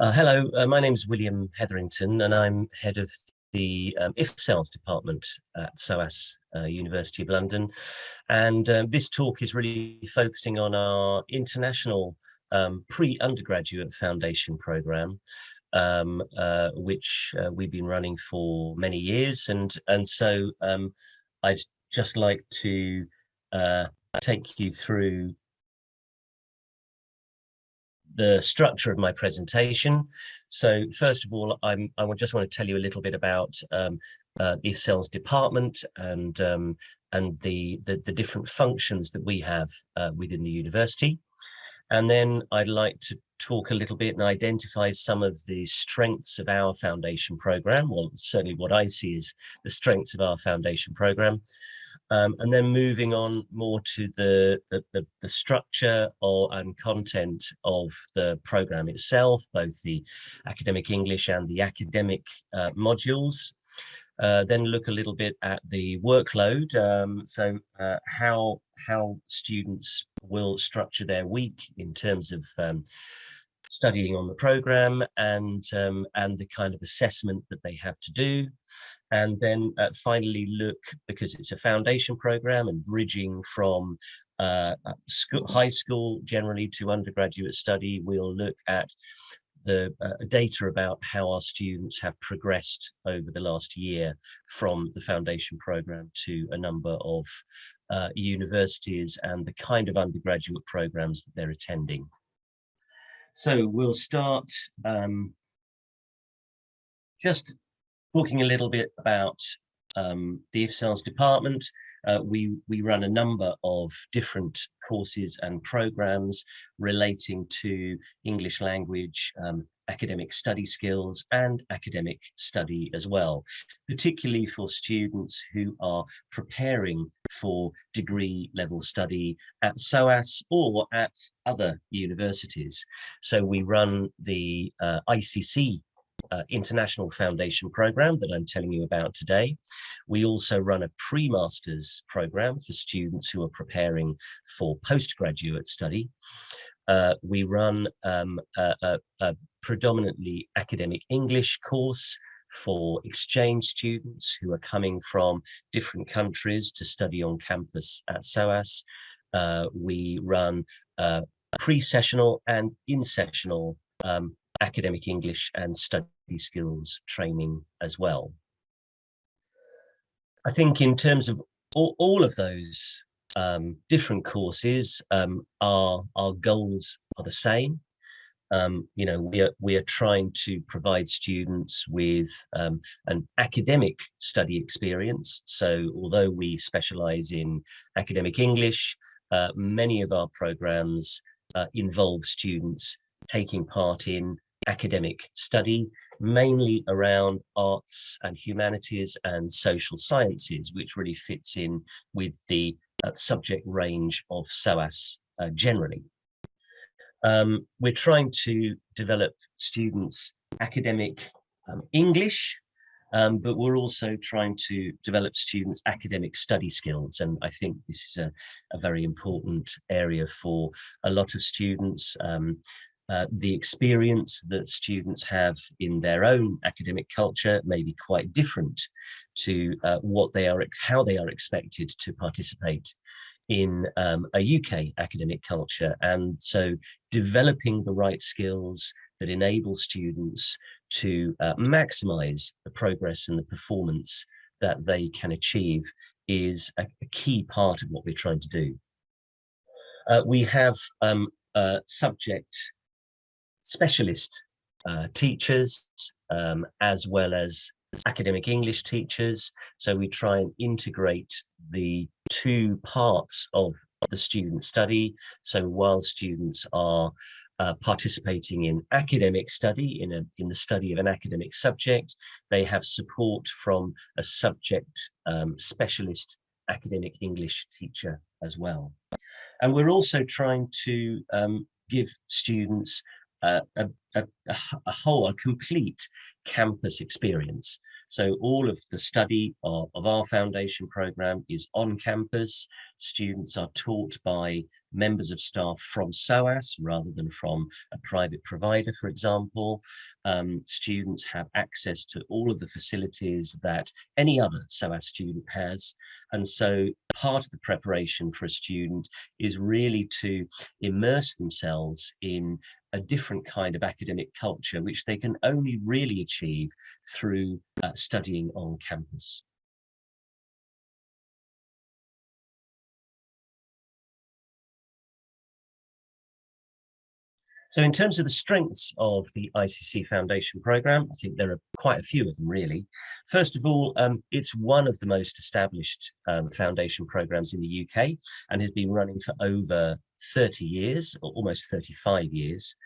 Uh, hello, uh, my name is William Hetherington and I'm head of the um, IFCELS department at SOAS uh, University of London. And um, this talk is really focusing on our international um, pre-undergraduate foundation program, um, uh, which uh, we've been running for many years. And, and so um, I'd just like to uh, take you through the structure of my presentation. So first of all, I'm, I just want to tell you a little bit about um, uh, the IFCELS department and um, and the, the, the different functions that we have uh, within the university. And then I'd like to talk a little bit and identify some of the strengths of our foundation program. Well, certainly what I see is the strengths of our foundation program. Um, and then moving on more to the, the, the, the structure or, and content of the program itself, both the academic English and the academic uh, modules. Uh, then look a little bit at the workload. Um, so uh, how, how students will structure their week in terms of um, studying on the program and um, and the kind of assessment that they have to do and then uh, finally look because it's a foundation program and bridging from uh, school, high school generally to undergraduate study we'll look at the uh, data about how our students have progressed over the last year from the foundation program to a number of uh, universities and the kind of undergraduate programs that they're attending. So we'll start um, just talking a little bit about um, the IFCELS department. Uh, we, we run a number of different courses and programs relating to English language, um, academic study skills and academic study as well, particularly for students who are preparing for degree level study at SOAS or at other universities. So we run the uh, ICC uh, International Foundation program that I'm telling you about today. We also run a pre-masters program for students who are preparing for postgraduate study. Uh, we run um, a, a, a predominantly academic English course for exchange students who are coming from different countries to study on campus at SOAS. Uh, we run uh, pre-sessional and in-sessional um, academic English and study skills training as well. I think in terms of all, all of those um, different courses, um, our, our goals are the same. Um, you know, we are, we are trying to provide students with um, an academic study experience. So although we specialize in academic English, uh, many of our programs uh, involve students taking part in academic study, mainly around arts and humanities and social sciences, which really fits in with the uh, subject range of SOAS uh, generally. Um, we're trying to develop students academic um, English, um, but we're also trying to develop students academic study skills. And I think this is a, a very important area for a lot of students. Uh, the experience that students have in their own academic culture may be quite different to uh, what they are, how they are expected to participate in um, a UK academic culture. And so developing the right skills that enable students to uh, maximize the progress and the performance that they can achieve is a, a key part of what we're trying to do. Uh, we have um, subject specialist uh, teachers um, as well as academic English teachers. So we try and integrate the two parts of the student study. So while students are uh, participating in academic study, in, a, in the study of an academic subject, they have support from a subject um, specialist academic English teacher as well. And we're also trying to um, give students a, a, a, whole, a complete campus experience. So all of the study of, of our foundation program is on campus. Students are taught by members of staff from SOAS rather than from a private provider, for example. Um, students have access to all of the facilities that any other SOAS student has. And so part of the preparation for a student is really to immerse themselves in a different kind of academic culture, which they can only really achieve through uh, studying on campus. So in terms of the strengths of the ICC Foundation programme, I think there are quite a few of them really. First of all, um, it's one of the most established um, foundation programmes in the UK and has been running for over 30 years, or almost 35 years.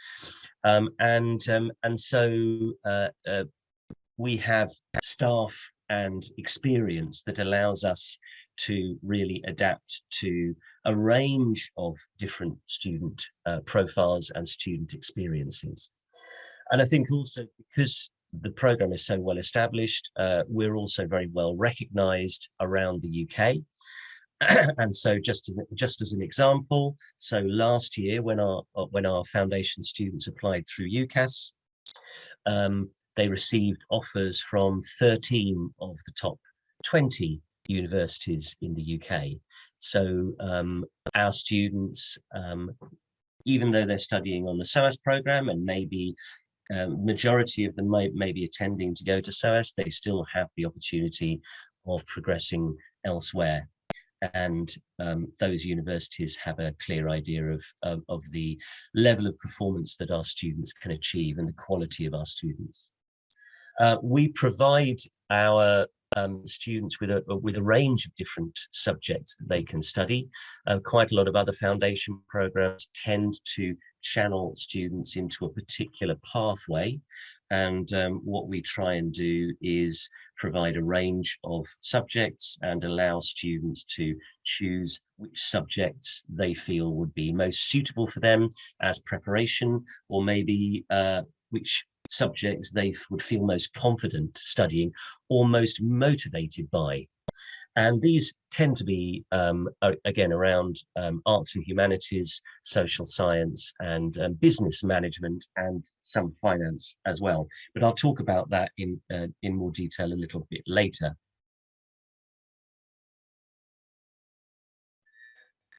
Um, and, um, and so uh, uh, we have staff and experience that allows us to really adapt to a range of different student uh, profiles and student experiences. And I think also because the program is so well established, uh, we're also very well recognized around the UK. and so just as, just as an example, so last year when our when our foundation students applied through UCAS, um, they received offers from 13 of the top 20 universities in the UK. So um, our students, um, even though they're studying on the SOAS program and maybe um, majority of them may, may be attending to go to SOAS, they still have the opportunity of progressing elsewhere and um, those universities have a clear idea of, of, of, the level of performance that our students can achieve and the quality of our students. Uh, we provide our um, students with a with a range of different subjects that they can study. Uh, quite a lot of other foundation programs tend to channel students into a particular pathway. And um, what we try and do is provide a range of subjects and allow students to choose which subjects they feel would be most suitable for them as preparation or maybe uh, which subjects they would feel most confident studying or most motivated by. And these tend to be, um, again, around um, arts and humanities, social science and um, business management and some finance as well. But I'll talk about that in, uh, in more detail a little bit later.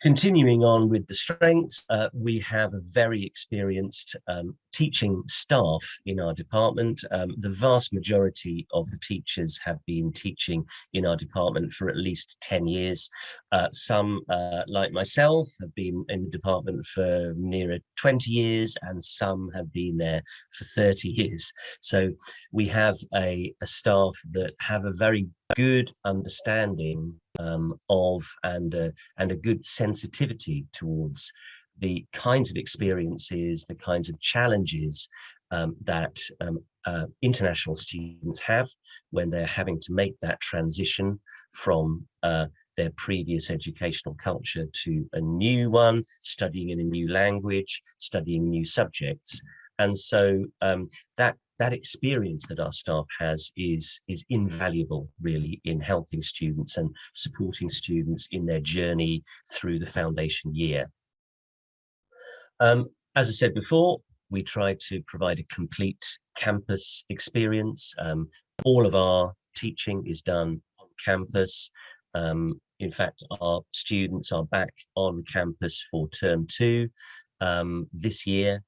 Continuing on with the strengths, uh, we have a very experienced um, teaching staff in our department. Um, the vast majority of the teachers have been teaching in our department for at least 10 years. Uh, some, uh, like myself, have been in the department for nearer 20 years and some have been there for 30 years. So we have a, a staff that have a very good understanding um, of and uh, and a good sensitivity towards the kinds of experiences, the kinds of challenges um, that um, uh, international students have when they're having to make that transition from uh, their previous educational culture to a new one, studying in a new language, studying new subjects. And so um, that that experience that our staff has is is invaluable really in helping students and supporting students in their journey through the foundation year. Um, as I said before, we try to provide a complete campus experience. Um, all of our teaching is done on campus. Um, in fact, our students are back on campus for term two um, this year.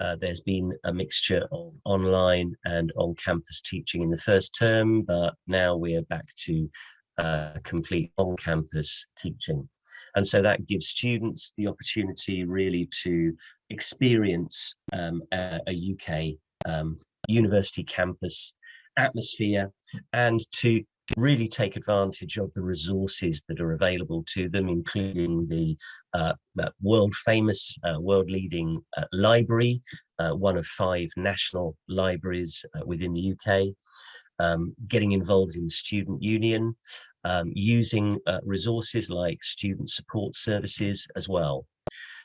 Uh, there's been a mixture of online and on-campus teaching in the first term, but now we are back to uh, complete on-campus teaching. And so that gives students the opportunity really to experience um, a, a, UK um, university campus atmosphere and to really take advantage of the resources that are available to them, including the uh, uh world famous, uh, world leading uh, library, uh, one of five national libraries uh, within the UK, um, getting involved in the student union, um, using resources like student support services as well.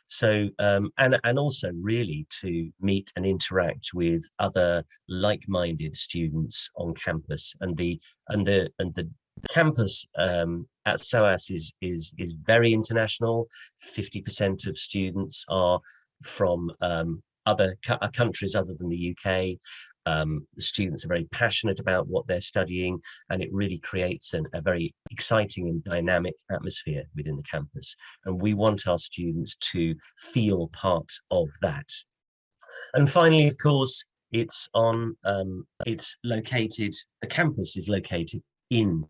So, um, and, and also really to meet and interact with other like-minded students on campus and the, and the, and the campus um, at SOAS is, is, is very international. 50% of students are from um, other countries other than the UK. Um, the students are very passionate about what they're studying and it really creates an, a very exciting and dynamic atmosphere within the campus. And we want our students to feel part of that. And finally, of course, it's on, um, it's located, the campus is located in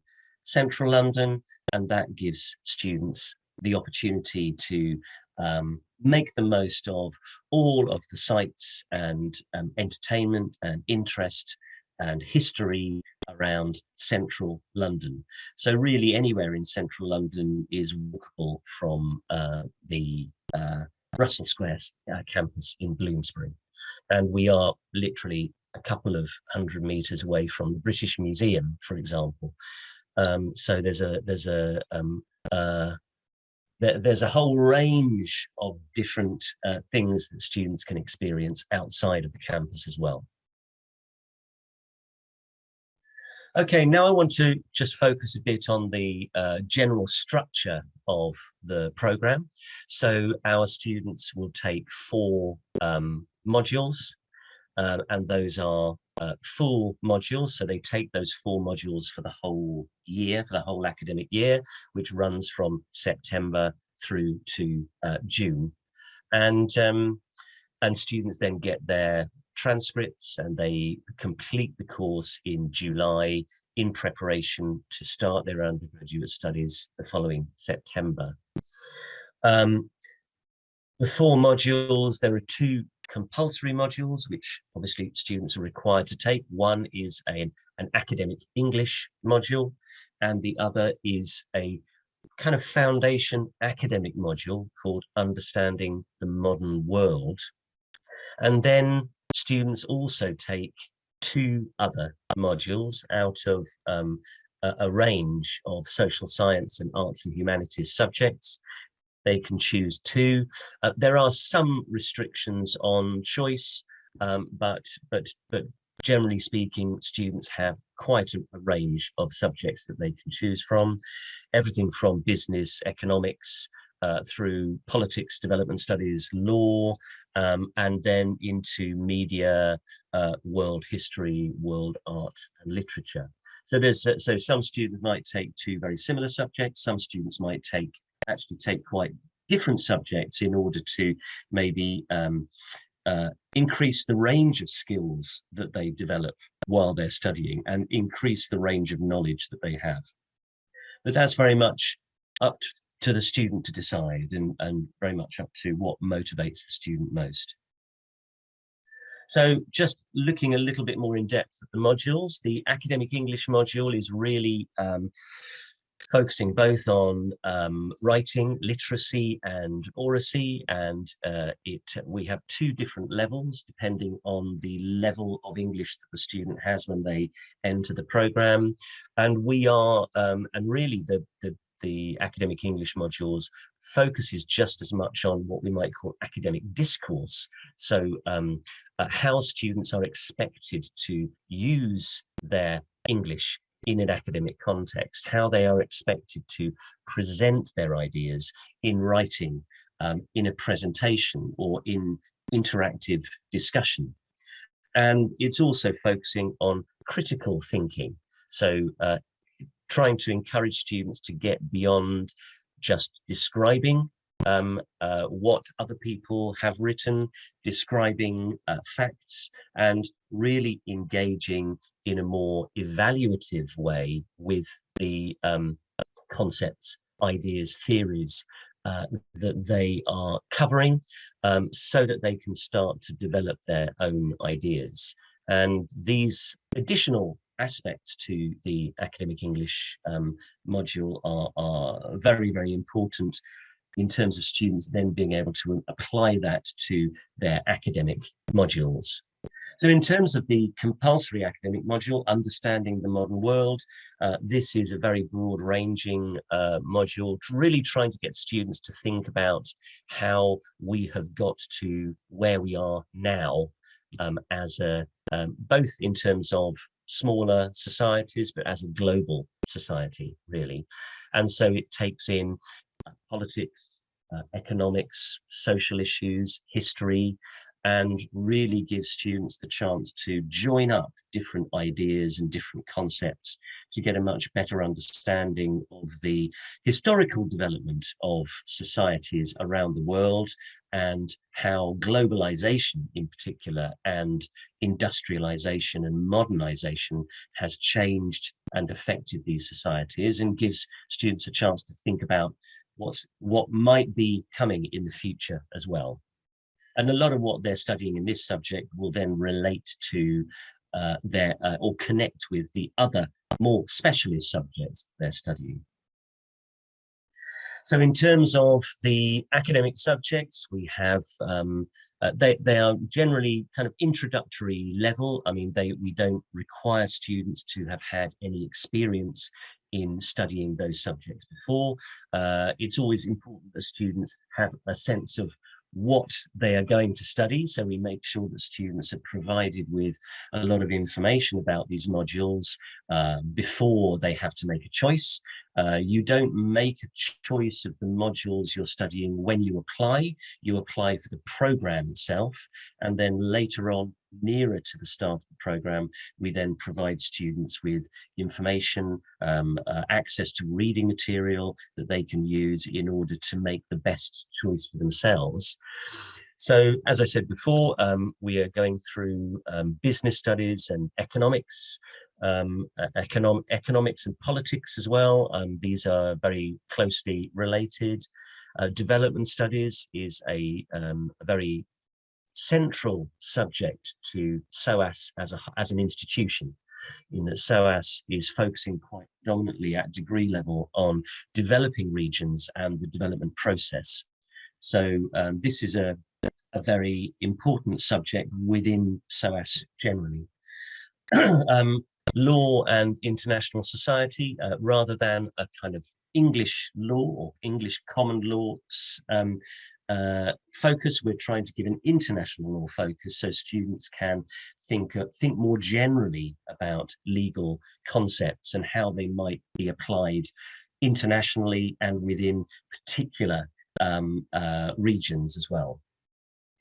central London and that gives students the opportunity to um, make the most of all of the sites and um, entertainment and interest and history around central London. So really anywhere in central London is walkable from uh, the uh, Russell Square uh, campus in Bloomsbury. And we are literally a couple of hundred meters away from the British Museum, for example. Um, so there's a there's a um, uh, there's a whole range of different uh, things that students can experience outside of the campus as well. Okay, now I want to just focus a bit on the uh, general structure of the program. So our students will take four um, modules, uh, and those are uh, full modules. So they take those four modules for the whole year, for the whole academic year, which runs from September through to uh, June. And, um, and students then get their transcripts and they complete the course in July in preparation to start their undergraduate studies the following September. Um, the four modules, there are two compulsory modules, which obviously students are required to take. One is a, an academic English module, and the other is a kind of foundation academic module called Understanding the Modern World. And then students also take two other modules out of um, a, a range of social science and arts and humanities subjects they can choose two. Uh, there are some restrictions on choice, um, but but but generally speaking, students have quite a, a, range of subjects that they can choose from. Everything from business, economics, uh, through politics, development studies, law, um, and then into media, uh, world history, world art and literature. So there's so some students might take two very similar subjects. Some students might take actually take quite different subjects in order to maybe um, uh, increase the range of skills that they develop while they're studying and increase the range of knowledge that they have. But that's very much up to the student to decide and, and very much up to what motivates the student most. So just looking a little bit more in depth at the modules, the academic English module is really um, focusing both on um, writing, literacy and oracy. And uh, it we have two different levels depending on the level of English that the student has when they enter the program. And we are, um, and really the, the, the academic English modules focuses just as much on what we might call academic discourse. So um, uh, how students are expected to use their English in an academic context, how they are expected to present their ideas in writing, um, in a presentation or in interactive discussion. And it's also focusing on critical thinking. So uh, trying to encourage students to get beyond just describing um, uh, what other people have written, describing uh, facts, and really engaging in a more evaluative way with the um, concepts, ideas, theories uh, that they are covering um, so that they can start to develop their own ideas. And these additional aspects to the academic English um, module are, are very, very important in terms of students then being able to apply that to their academic modules. So in terms of the compulsory academic module, Understanding the Modern World, uh, this is a very broad ranging uh, module, really trying to get students to think about how we have got to where we are now um, as a, um, both in terms of smaller societies, but as a global society, really. And so it takes in politics, uh, economics, social issues, history, and really give students the chance to join up different ideas and different concepts to get a much better understanding of the historical development of societies around the world and how globalization in particular and industrialization and modernization has changed and affected these societies and gives students a chance to think about what's what might be coming in the future as well. And a lot of what they're studying in this subject will then relate to uh, their uh, or connect with the other more specialist subjects they're studying. So in terms of the academic subjects, we have um, uh, they they are generally kind of introductory level. I mean, they we don't require students to have had any experience in studying those subjects before. Uh, it's always important that students have a sense of what they are going to study. So we make sure that students are provided with a lot of information about these modules uh, before they have to make a choice. Uh, you don't make a choice of the modules you're studying when you apply. You apply for the program itself, and then later on, nearer to the start of the program, we then provide students with information, um, uh, access to reading material that they can use in order to make the best choice for themselves. So, as I said before, um, we are going through um, business studies and economics, um, economic, economics and politics as well. Um, these are very closely related. Uh, development studies is a, um, a, very central subject to SOAS as, a, as an institution in that SOAS is focusing quite dominantly at degree level on developing regions and the development process. So um, this is a, a very important subject within SOAS generally. um, law and international society uh, rather than a kind of English law or English common law um, uh, focus. We're trying to give an international law focus so students can think, uh, think more generally about legal concepts and how they might be applied internationally and within particular um, uh, regions as well.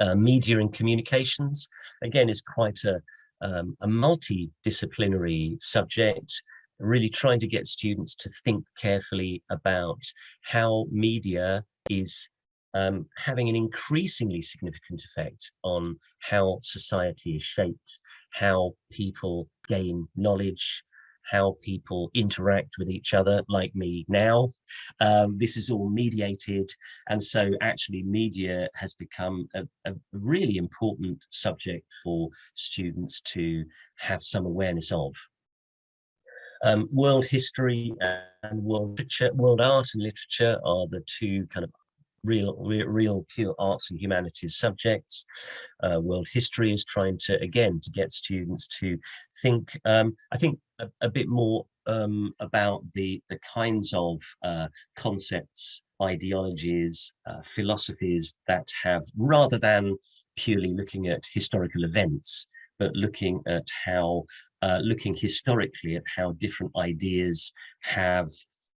Uh, media and communications, again, is quite a, um, a multidisciplinary subject, really trying to get students to think carefully about how media is um, having an increasingly significant effect on how society is shaped, how people gain knowledge, how people interact with each other like me now. Um, this is all mediated. And so actually media has become a, a, really important subject for students to have some awareness of. Um, world history and world literature, world art and literature are the two kind of real, real, real pure arts and humanities subjects. Uh, world history is trying to, again, to get students to think, um, I think a, a bit more um, about the, the kinds of uh, concepts, ideologies, uh, philosophies that have, rather than purely looking at historical events, but looking at how, uh, looking historically at how different ideas have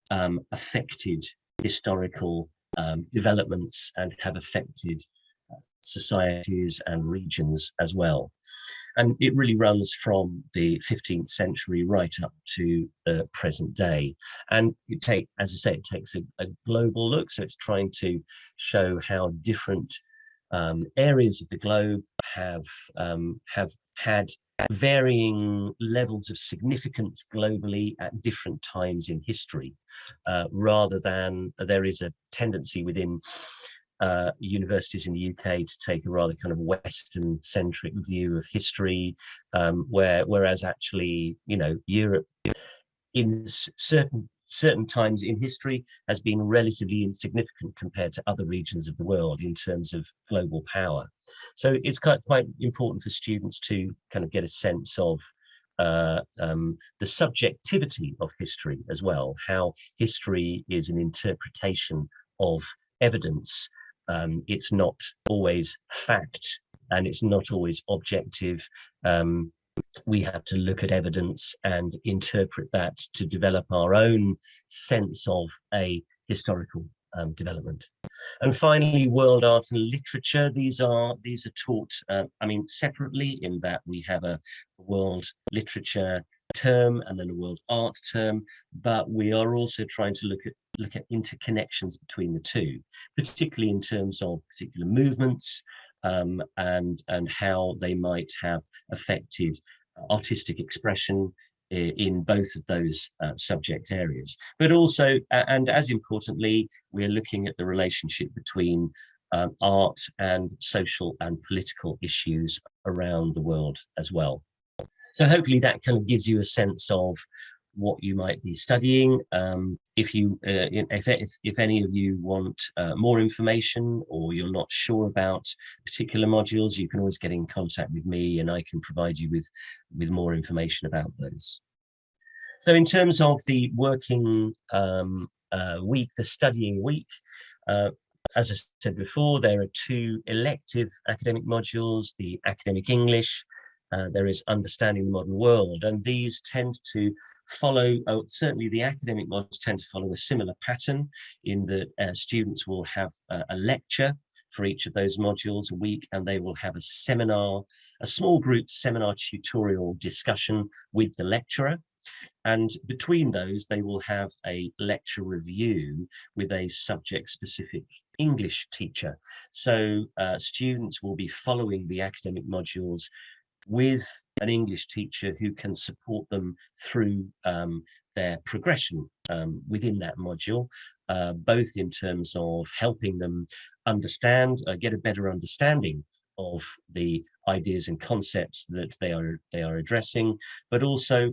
um, affected historical um, developments and have affected uh, societies and regions as well. And it really runs from the 15th century right up to the present day. And you take, as I say, it takes a, a global look. So it's trying to show how different um, areas of the globe have um, have had varying levels of significance globally at different times in history, uh, rather than uh, there is a tendency within uh, universities in the UK to take a rather kind of Western centric view of history, um, where whereas actually, you know, Europe in certain certain times in history has been relatively insignificant compared to other regions of the world in terms of global power. So it's quite, quite important for students to kind of get a sense of uh, um, the subjectivity of history as well, how history is an interpretation of evidence. Um, it's not always fact and it's not always objective. Um, we have to look at evidence and interpret that to develop our own sense of a historical um, development. And finally, world art and literature. These are these are taught, uh, I mean, separately in that we have a world literature term and then a world art term, but we are also trying to look at look at interconnections between the two, particularly in terms of particular movements um, and and how they might have affected artistic expression in both of those uh, subject areas. But also, and as importantly, we're looking at the relationship between um, art and social and political issues around the world as well. So hopefully that kind of gives you a sense of what you might be studying. Um, if you, uh, if, if, if, any of you want uh, more information or you're not sure about particular modules, you can always get in contact with me and I can provide you with, with more information about those. So in terms of the working um, uh, week, the studying week, uh, as I said before, there are two elective academic modules, the academic English, uh, there is understanding the modern world, and these tend to follow, oh, certainly the academic modules tend to follow a similar pattern in that uh, students will have a, a lecture for each of those modules a week and they will have a seminar, a small group seminar tutorial discussion with the lecturer. And between those, they will have a lecture review with a subject specific English teacher. So uh, students will be following the academic modules with an English teacher who can support them through um, their progression um, within that module, uh, both in terms of helping them understand, uh, get a better understanding of the ideas and concepts that they are they are addressing, but also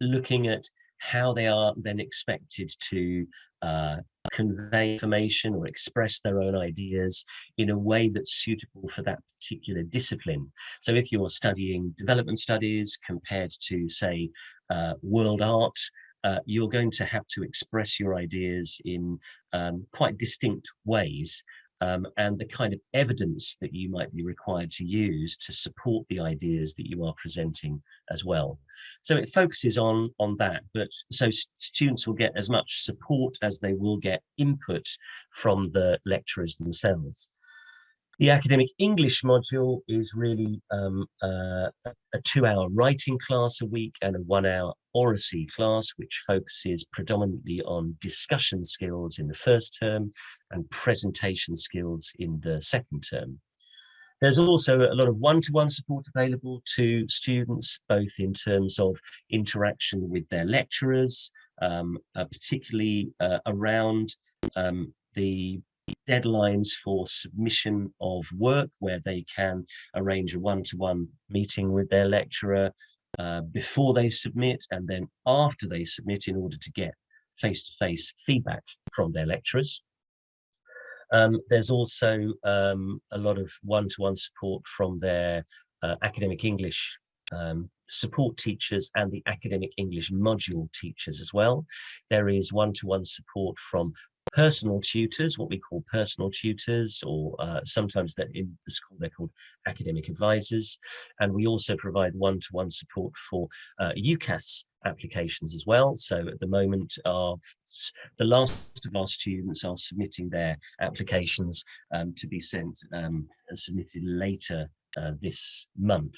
looking at how they are then expected to uh, convey information or express their own ideas in a way that's suitable for that particular discipline. So if you're studying development studies compared to say uh, world art, uh, you're going to have to express your ideas in um, quite distinct ways um, and the kind of evidence that you might be required to use to support the ideas that you are presenting as well. So it focuses on, on that, but so students will get as much support as they will get input from the lecturers themselves. The academic English module is really um, uh, a two-hour writing class a week and a one-hour oracy class, which focuses predominantly on discussion skills in the first term and presentation skills in the second term. There's also a lot of one-to-one -one support available to students, both in terms of interaction with their lecturers, um, uh, particularly uh, around um, the deadlines for submission of work where they can arrange a one-to-one -one meeting with their lecturer uh, before they submit and then after they submit in order to get face-to-face -face feedback from their lecturers. Um, there's also um, a lot of one-to-one -one support from their uh, academic English um, support teachers and the academic English module teachers as well. There is one-to-one -one support from personal tutors, what we call personal tutors, or uh, sometimes that in the school they're called academic advisors. And we also provide one-to-one -one support for uh, UCAS applications as well. So at the moment, of the last of our students are submitting their applications um, to be sent um, submitted later uh, this month.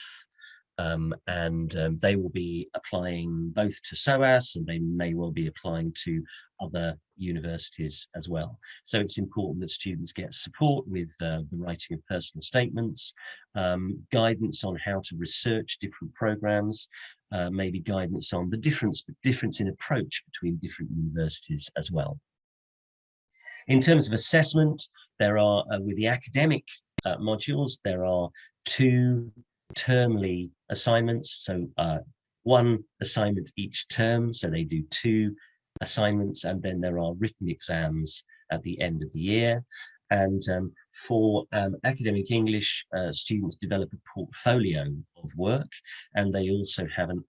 Um, and um, they will be applying both to SOAS and they may well be applying to other universities as well. So it's important that students get support with uh, the writing of personal statements, um, guidance on how to research different programs, uh, maybe guidance on the difference, difference in approach between different universities as well. In terms of assessment, there are, uh, with the academic uh, modules, there are two termly assignments. So uh, one assignment each term. So they do two assignments and then there are written exams at the end of the year. And um, for um, academic English, uh, students develop a portfolio of work and they also have an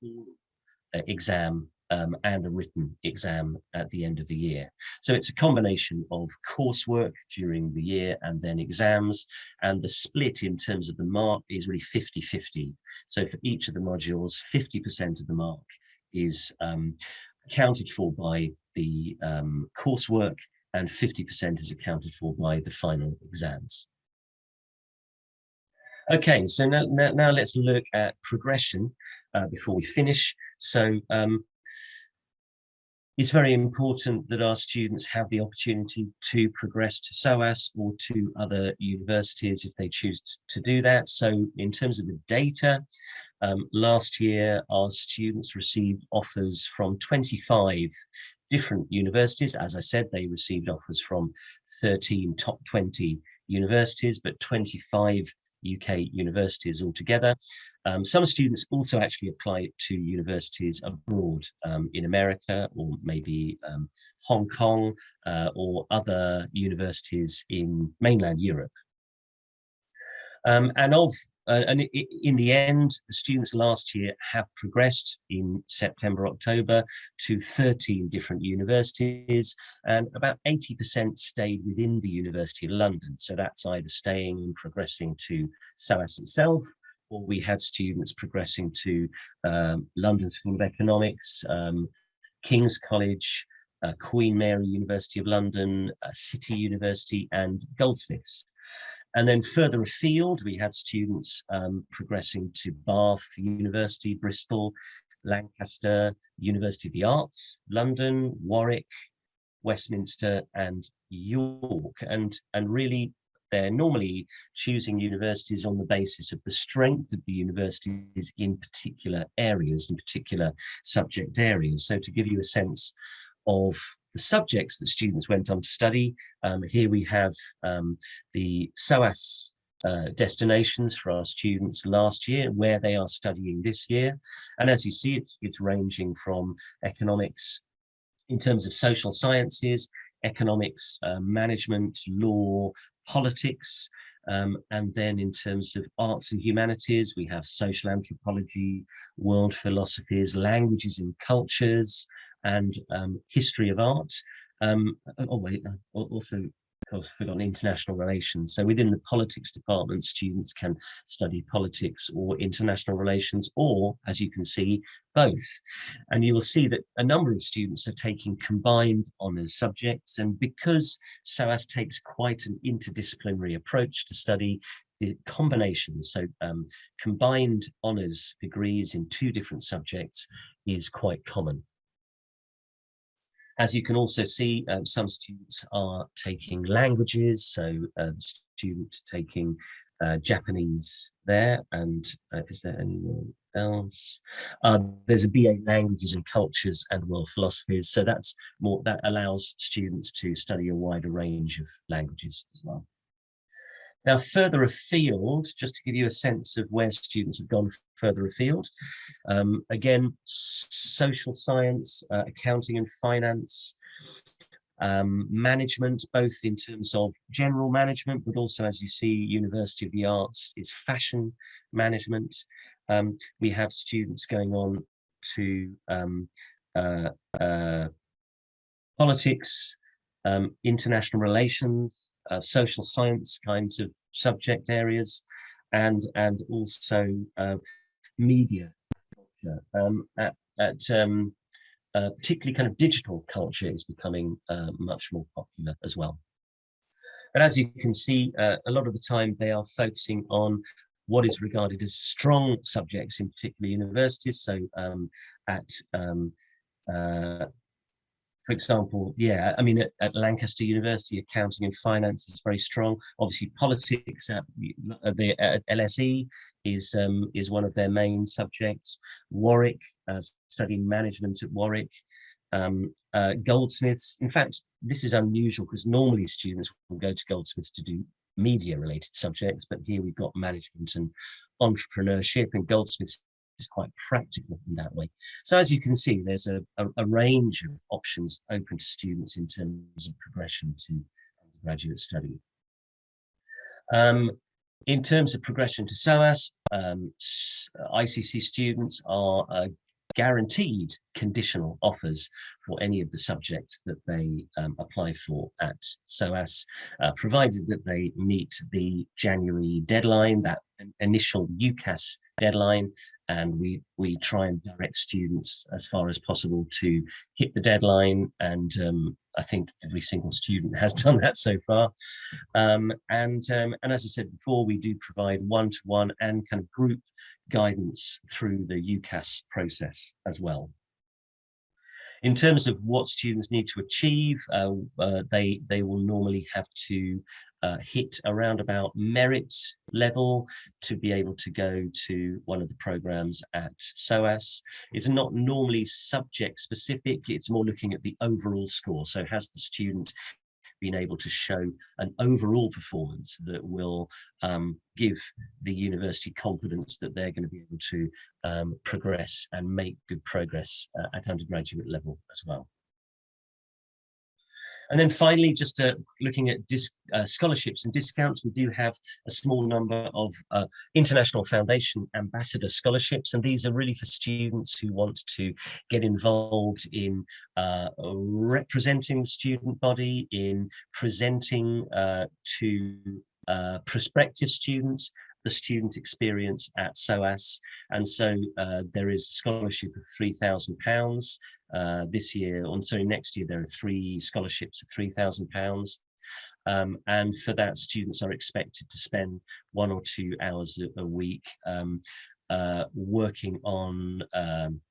uh, exam um, and a written exam at the end of the year. So it's a combination of coursework during the year and then exams. And the split in terms of the mark is really 50-50. So for each of the modules, 50% of the mark is um, accounted for by the um, coursework and 50% is accounted for by the final exams. Okay, so now, now, now let's look at progression uh, before we finish. So um, it's very important that our students have the opportunity to progress to SOAS or to other universities if they choose to do that. So in terms of the data, um, last year our students received offers from 25 different universities. As I said, they received offers from 13 top 20 universities, but 25 UK universities altogether. Um, some students also actually apply to universities abroad um, in America or maybe um, Hong Kong uh, or other universities in mainland Europe. Um, and of uh, and in the end, the students last year have progressed in September, October to 13 different universities and about 80% stayed within the University of London. So that's either staying and progressing to SOAS itself, or we had students progressing to um, London School of Economics, um, King's College, uh, Queen Mary University of London, uh, City University and Goldsmiths. And then further afield, we had students um, progressing to Bath University, Bristol, Lancaster, University of the Arts, London, Warwick, Westminster and York. And, and really they're normally choosing universities on the basis of the strength of the universities in particular areas, in particular subject areas. So to give you a sense of the subjects that students went on to study. Um, here we have um, the SOAS uh, destinations for our students last year, where they are studying this year. And as you see, it's, it's ranging from economics in terms of social sciences, economics, uh, management, law, politics, um, and then in terms of arts and humanities, we have social anthropology, world philosophies, languages and cultures, and um, history of art. Um, oh wait, also I've forgotten international relations. So within the politics department, students can study politics or international relations, or as you can see, both. And you will see that a number of students are taking combined honours subjects. And because SOAS takes quite an interdisciplinary approach to study, the combinations, so um, combined honours degrees in two different subjects is quite common. As you can also see, um, some students are taking languages, so uh, the student taking uh, Japanese there, and uh, is there anyone else? Uh, there's a BA Languages and Cultures and World Philosophies, so that's more that allows students to study a wider range of languages as well. Now, further afield, just to give you a sense of where students have gone further afield, um, again, social science, uh, accounting and finance, um, management, both in terms of general management, but also, as you see, University of the Arts is fashion management. Um, we have students going on to um, uh, uh, politics, um, international relations, uh, social science kinds of subject areas and and also uh, media culture. Um, at, at um, uh, particularly kind of digital culture is becoming uh, much more popular as well. And as you can see, uh, a lot of the time they are focusing on what is regarded as strong subjects in particular universities. So um, at um, uh, for example, yeah, I mean, at, at, Lancaster University, accounting and finance is very strong. Obviously, politics at the at LSE is um, is one of their main subjects. Warwick, uh, studying management at Warwick. Um, uh, Goldsmiths. In fact, this is unusual because normally students will go to Goldsmiths to do media related subjects, but here we've got management and entrepreneurship and Goldsmiths is quite practical in that way. So as you can see, there's a, a, a range of options open to students in terms of progression to graduate study. Um, in terms of progression to SOAS, um, ICC students are uh, guaranteed conditional offers for any of the subjects that they um, apply for at SOAS, uh, provided that they meet the January deadline, that initial UCAS deadline, and we we try and direct students as far as possible to hit the deadline and um, I think every single student has done that so far um, and um, and as I said before we do provide one-to-one -one and kind of group guidance through the UCAS process as well. In terms of what students need to achieve, uh, uh, they, they will normally have to uh, hit around about merit level to be able to go to one of the programs at SOAS. It's not normally subject specific, it's more looking at the overall score. So has the student been able to show an overall performance that will um, give the university confidence that they're going to be able to um, progress and make good progress uh, at undergraduate level as well. And then finally, just uh, looking at uh, scholarships and discounts, we do have a small number of uh, International Foundation Ambassador scholarships, and these are really for students who want to get involved in uh, representing the student body, in presenting uh, to uh, prospective students the student experience at SOAS. And so uh, there is a scholarship of £3,000 uh, this year, and so next year there are three scholarships of £3,000. Um, and for that, students are expected to spend one or two hours a, a week um, uh, working on um,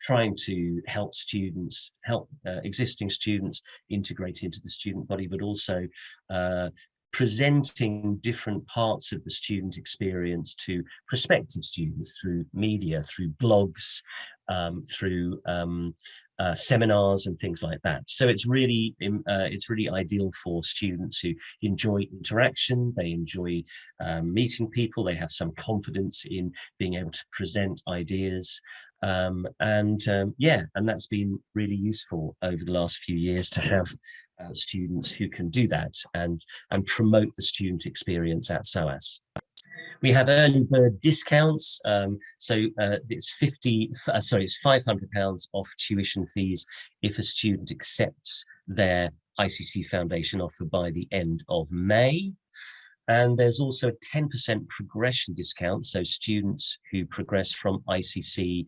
trying to help students, help uh, existing students integrate into the student body, but also uh, presenting different parts of the student experience to prospective students through media, through blogs, um, through um, uh, seminars and things like that. So it's really uh, it's really ideal for students who enjoy interaction, they enjoy um, meeting people, they have some confidence in being able to present ideas. Um, and um, yeah, and that's been really useful over the last few years to have uh, students who can do that and, and promote the student experience at SOAS. We have early bird discounts, um, so uh, it's 50, uh, sorry, it's 500 pounds off tuition fees if a student accepts their ICC Foundation offer by the end of May. And there's also a 10% progression discount, so students who progress from ICC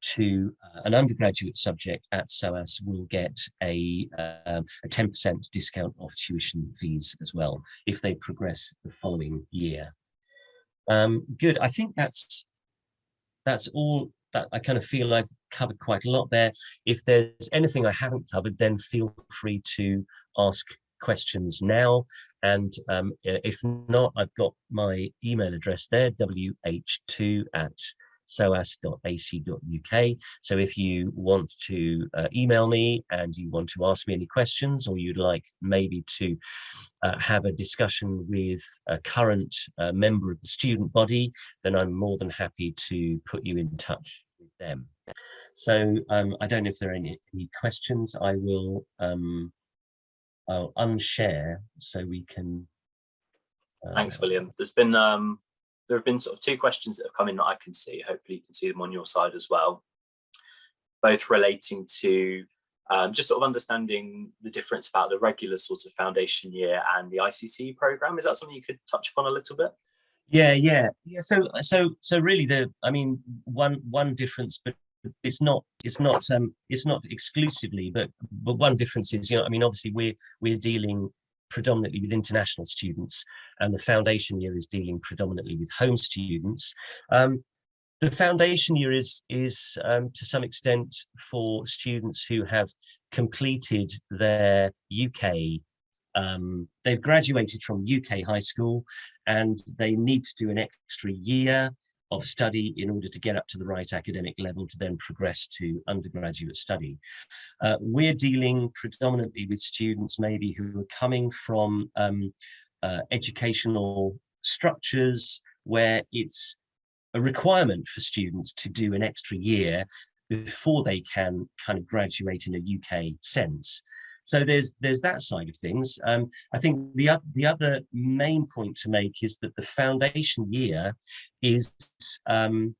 to uh, an undergraduate subject at SOAS will get a 10% um, discount off tuition fees as well if they progress the following year. Um, good, I think that's that's all that I kind of feel I've covered quite a lot there. If there's anything I haven't covered, then feel free to ask questions now. And um, if not, I've got my email address there, wh2 at soas.ac.uk. So if you want to uh, email me and you want to ask me any questions or you'd like maybe to uh, have a discussion with a current uh, member of the student body, then I'm more than happy to put you in touch with them. So um, I don't know if there are any, any questions. I will um, I'll unshare so we can. Uh, Thanks, William. There's been um, there have been sort of two questions that have come in that I can see. Hopefully you can see them on your side as well. Both relating to um, just sort of understanding the difference about the regular sort of foundation year and the ICC program. Is that something you could touch upon a little bit? Yeah, yeah, yeah. So, so, so really, the I mean, one one difference, but it's not it's not um it's not exclusively, but but one difference is, you know, I mean, obviously we're we're dealing predominantly with international students and the foundation year is dealing predominantly with home students. Um, the foundation year is, is um, to some extent for students who have completed their UK, um, they've graduated from UK high school and they need to do an extra year of study in order to get up to the right academic level to then progress to undergraduate study. Uh, we're dealing predominantly with students maybe who are coming from um, uh, educational structures where it's a requirement for students to do an extra year before they can kind of graduate in a UK sense. So there's there's that side of things. Um, I think the the other main point to make is that the foundation year is um,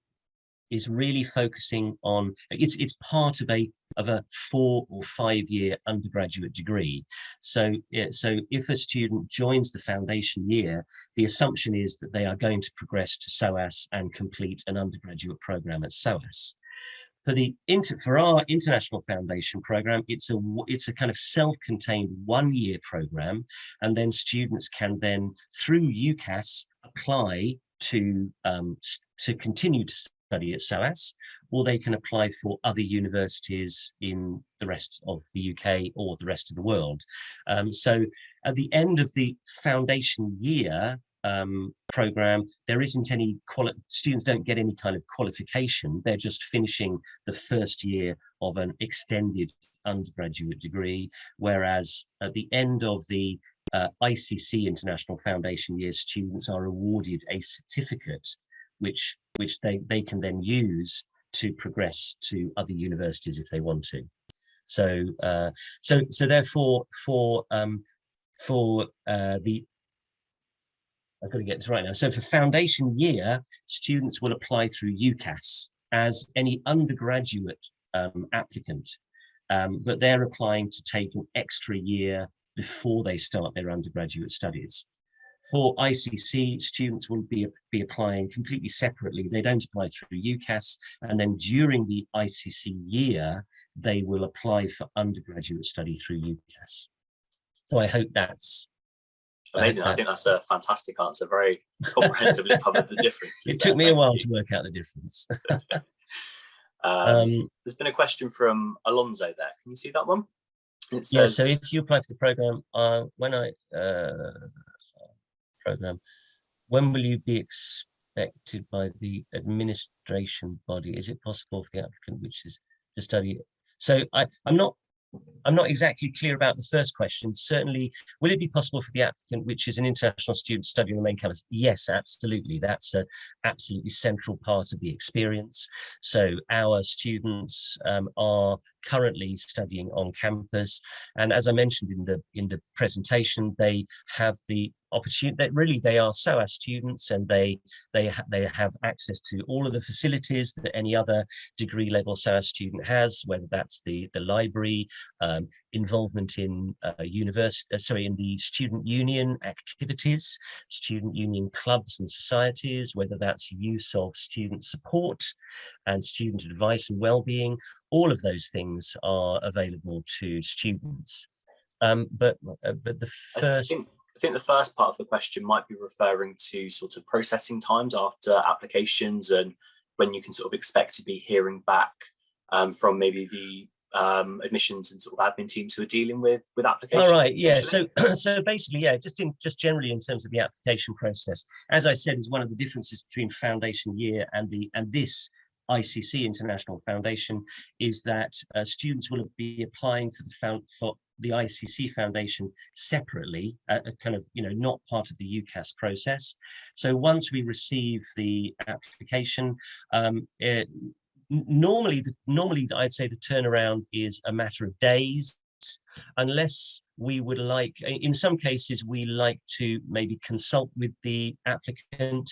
is really focusing on it's it's part of a of a four or five year undergraduate degree so so if a student joins the foundation year the assumption is that they are going to progress to SOAS and complete an undergraduate program at SOAS for the inter, for our international foundation program it's a it's a kind of self-contained one-year program and then students can then through UCAS apply to um, to continue to study at SOAS or they can apply for other universities in the rest of the UK or the rest of the world. Um, so at the end of the foundation year um, program, there isn't any students don't get any kind of qualification. They're just finishing the first year of an extended undergraduate degree, whereas at the end of the uh, ICC International Foundation year, students are awarded a certificate, which which they they can then use to progress to other universities if they want to. So uh, so so therefore for um, for uh, the I've got to get this right now. So for foundation year, students will apply through UCAS as any undergraduate um, applicant, um, but they're applying to take an extra year before they start their undergraduate studies. For ICC, students will be, be applying completely separately. They don't apply through UCAS, and then during the ICC year, they will apply for undergraduate study through UCAS. So I hope that's Amazing. I think that's a fantastic answer. Very comprehensively covered the difference. It took me a while to work out the difference. um, um, there's been a question from Alonso there. Can you see that one? It says, yeah, so if you apply for the program, uh, when I uh, program, when will you be expected by the administration body? Is it possible for the applicant, which is to study? So I, I'm not I'm not exactly clear about the first question. Certainly, will it be possible for the applicant, which is an international student studying the main campus? Yes, absolutely. That's an absolutely central part of the experience. So our students um, are currently studying on campus. And as I mentioned in the in the presentation, they have the opportunity that really they are SOAS students and they they ha they have access to all of the facilities that any other degree level SOAS student has, whether that's the the library, um, involvement in uh, university, uh, sorry, in the student union activities, student union clubs and societies, whether that's use of student support and student advice and well-being, all of those things are available to students. Um, but uh, but the first. Think, I think the first part of the question might be referring to sort of processing times after applications and when you can sort of expect to be hearing back um, from maybe the um, admissions and sort of admin teams who are dealing with with applications. All right, yeah. So so basically, yeah, just in just generally in terms of the application process, as I said, is one of the differences between foundation year and the and this ICC International Foundation is that uh, students will be applying for the found for the ICC Foundation separately, uh, kind of, you know, not part of the UCAS process. So once we receive the application, um, it, normally, the, normally I'd say the turnaround is a matter of days, unless we would like, in some cases, we like to maybe consult with the applicant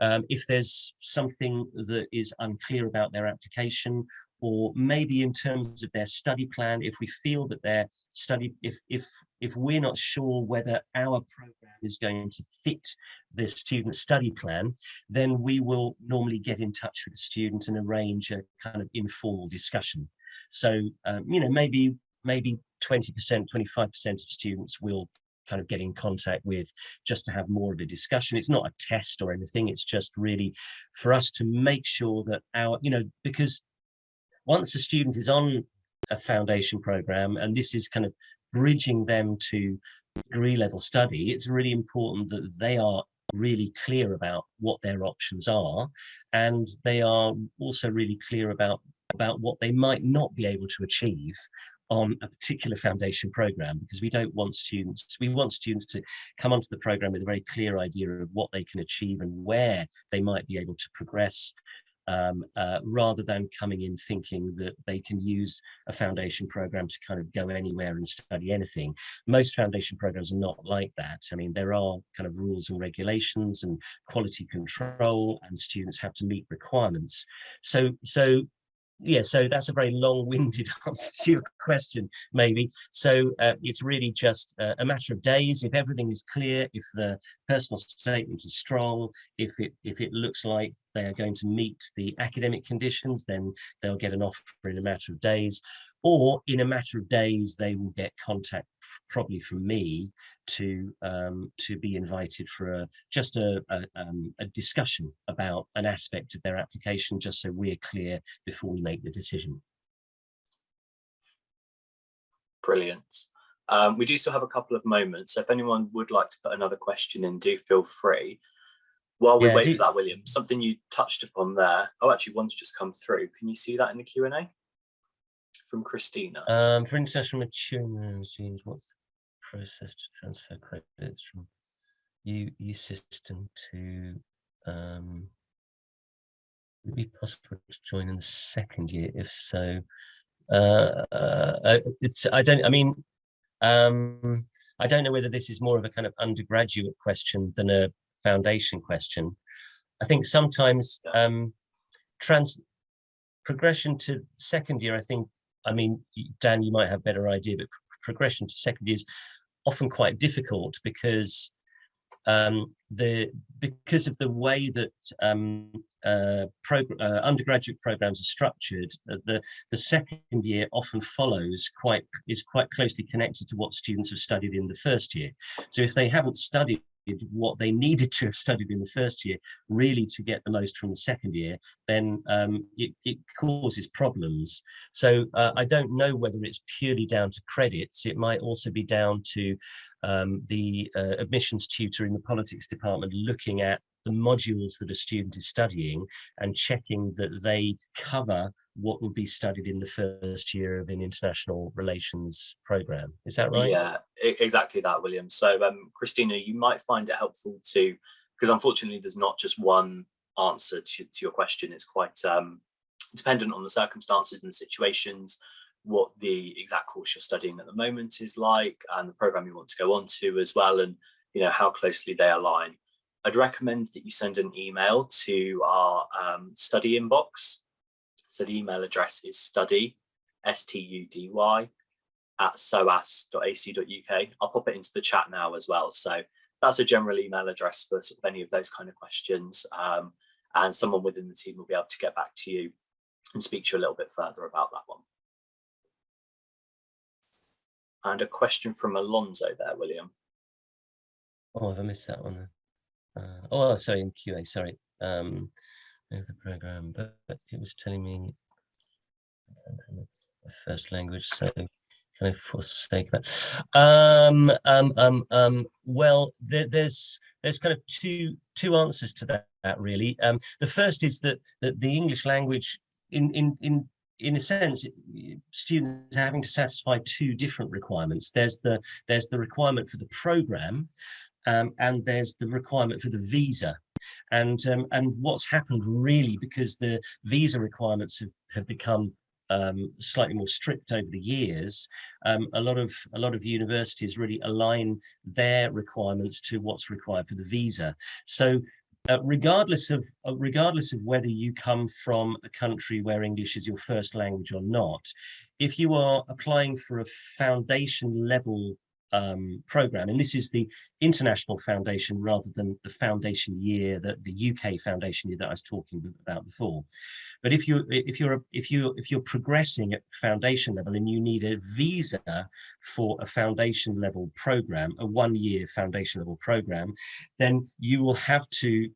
um, if there's something that is unclear about their application, or maybe in terms of their study plan, if we feel that their study, if, if, if we're not sure whether our program is going to fit the student study plan, then we will normally get in touch with the student and arrange a kind of informal discussion. So, um, you know, maybe maybe 20%, 25% of students will kind of get in contact with just to have more of a discussion. It's not a test or anything. It's just really for us to make sure that our, you know, because once a student is on a foundation program, and this is kind of bridging them to degree level study, it's really important that they are really clear about what their options are and they are also really clear about about what they might not be able to achieve on a particular foundation program because we don't want students, we want students to come onto the program with a very clear idea of what they can achieve and where they might be able to progress um, uh, rather than coming in thinking that they can use a foundation program to kind of go anywhere and study anything. Most foundation programs are not like that. I mean, there are kind of rules and regulations and quality control and students have to meet requirements. So, so yeah, so that's a very long-winded answer to your question, maybe. So uh, it's really just uh, a matter of days. If everything is clear, if the personal statement is strong, if it if it looks like they are going to meet the academic conditions, then they'll get an offer in a matter of days or in a matter of days they will get contact probably from me to um, to be invited for a just a, a, um, a, discussion about an aspect of their application just so we're clear before we make the decision. Brilliant. Um, we do still have a couple of moments so if anyone would like to put another question in do feel free. While we yeah, wait do... for that William, something you touched upon there, oh actually one's just come through, can you see that in the Q&A? From Christina? Um, for international maturing regimes, what's the process to transfer credits from U system to um, would it be possible to join in the second year? If so, uh, uh, it's I don't. I mean, um, I don't know whether this is more of a kind of undergraduate question than a foundation question. I think sometimes um, trans progression to second year, I think I mean, Dan, you might have better idea, but progression to second is often quite difficult because um, the because of the way that um, uh, uh, undergraduate programs are structured, uh, the the second year often follows quite is quite closely connected to what students have studied in the first year. So if they haven't studied what they needed to have studied in the first year really to get the most from the second year, then um, it, it, causes problems. So uh, I don't know whether it's purely down to credits. It might also be down to um, the uh, admissions tutor in the politics department looking at the modules that a student is studying and checking that they cover what will be studied in the first year of an international relations program. Is that right? Yeah, exactly that, William. So um, Christina, you might find it helpful to, because unfortunately there's not just one answer to, to your question. It's quite um, dependent on the circumstances and the situations, what the exact course you're studying at the moment is like and the program you want to go on to as well and you know how closely they align. I'd recommend that you send an email to our um, study inbox so the email address is study, S-T-U-D-Y, at soas.ac.uk. I'll pop it into the chat now as well. So that's a general email address for sort of any of those kind of questions. Um, and someone within the team will be able to get back to you and speak to you a little bit further about that one. And a question from Alonso there, William. Oh, have I missed that one. Uh, oh, sorry, in QA, sorry. Um, of the program, but it was telling me first language, so can I forsake that? Um, um, um, um, well, there, there's there's kind of two two answers to that, that really. Um, the first is that, that the English language, in in in in a sense, students are having to satisfy two different requirements. There's the there's the requirement for the program, um, and there's the requirement for the visa. And, um, and what's happened really because the visa requirements have, have become um, slightly more strict over the years, um, a lot of a lot of universities really align their requirements to what's required for the visa. So uh, regardless of uh, regardless of whether you come from a country where English is your first language or not, if you are applying for a foundation level um, program, and this is the international foundation rather than the foundation year that the UK foundation year that I was talking about before. But if you if you're if you if you're progressing at foundation level and you need a visa for a foundation level program, a one year foundation level program, then you will have to,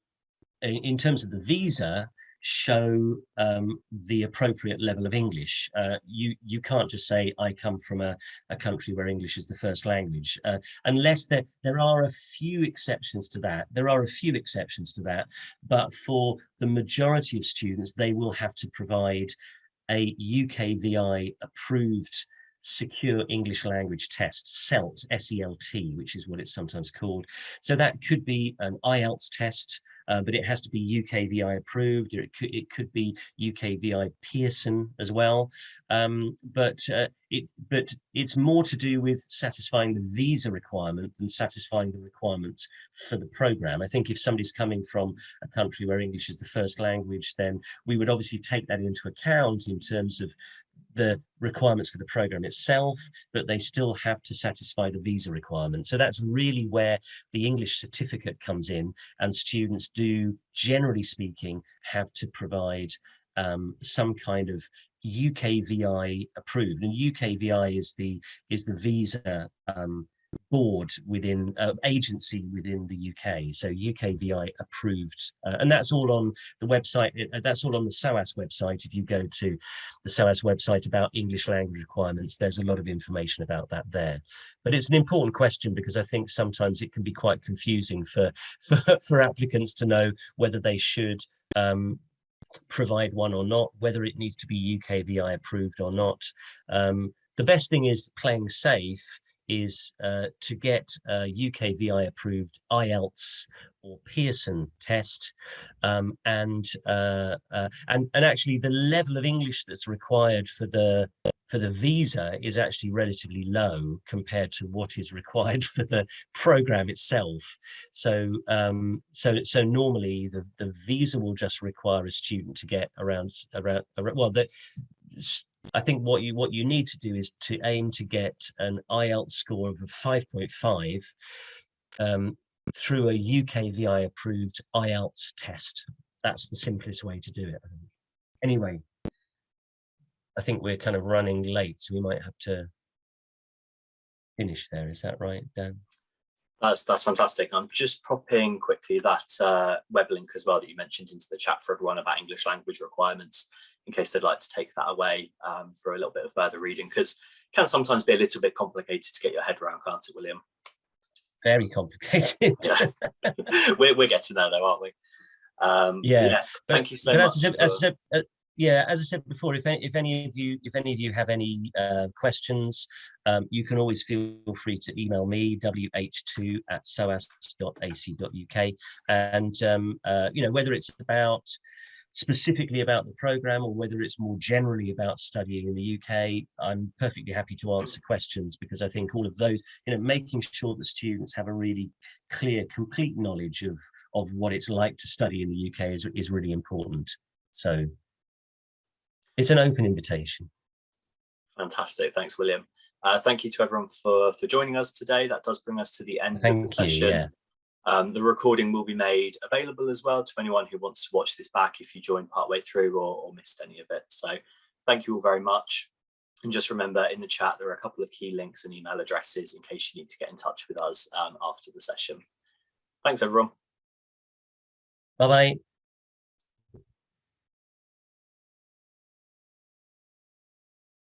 in terms of the visa, show um, the appropriate level of English. Uh, you you can't just say I come from a, a country where English is the first language, uh, unless there there are a few exceptions to that. There are a few exceptions to that, but for the majority of students, they will have to provide a UKVI approved secure English language test, SELT, S-E-L-T, which is what it's sometimes called. So that could be an IELTS test, uh, but it has to be UKVI approved, or it could, it could be UKVI Pearson as well. Um, but uh, it but it's more to do with satisfying the visa requirement than satisfying the requirements for the program. I think if somebody's coming from a country where English is the first language, then we would obviously take that into account in terms of the requirements for the program itself, but they still have to satisfy the visa requirements. So that's really where the English certificate comes in and students do, generally speaking, have to provide um, some kind of UKVI approved. And UKVI is the is the visa um, board within uh, agency within the UK. So UKVI approved, uh, and that's all on the website. Uh, that's all on the SOAS website. If you go to the SOAS website about English language requirements, there's a lot of information about that there. But it's an important question because I think sometimes it can be quite confusing for for, for applicants to know whether they should um, provide one or not, whether it needs to be UKVI approved or not. Um, the best thing is playing safe is uh, to get a UKVI approved IELTS or Pearson test um, and uh, uh, and and actually the level of English that's required for the for the visa is actually relatively low compared to what is required for the program itself. So um, so so normally the the visa will just require a student to get around around, around well the I think what you what you need to do is to aim to get an IELTS score of a 5.5 um, through a UKVI approved IELTS test. That's the simplest way to do it. Anyway, I think we're kind of running late, so we might have to finish there. Is that right, Dan? That's that's fantastic. I'm just popping quickly that uh, web link as well that you mentioned into the chat for everyone about English language requirements in case they'd like to take that away um, for a little bit of further reading because it can sometimes be a little bit complicated to get your head around, can't it, William? Very complicated. we're, we're getting there though, aren't we? Um, yeah. yeah. But, Thank you so much. As I said, as I said, uh, yeah, as I said before, if any, if any of you if any of you have any uh, questions, um, you can always feel free to email me wh2 at soas.ac.uk, and um, uh, you know whether it's about specifically about the program or whether it's more generally about studying in the UK, I'm perfectly happy to answer questions because I think all of those, you know, making sure that students have a really clear, complete knowledge of, of what it's like to study in the UK is, is really important. So it's an open invitation. Fantastic. Thanks, William. Uh, thank you to everyone for, for joining us today. That does bring us to the end thank of the session. You, yeah. Um, the recording will be made available as well to anyone who wants to watch this back if you joined partway through or, or missed any of it. So thank you all very much. And just remember in the chat, there are a couple of key links and email addresses in case you need to get in touch with us um, after the session. Thanks, everyone. Bye-bye.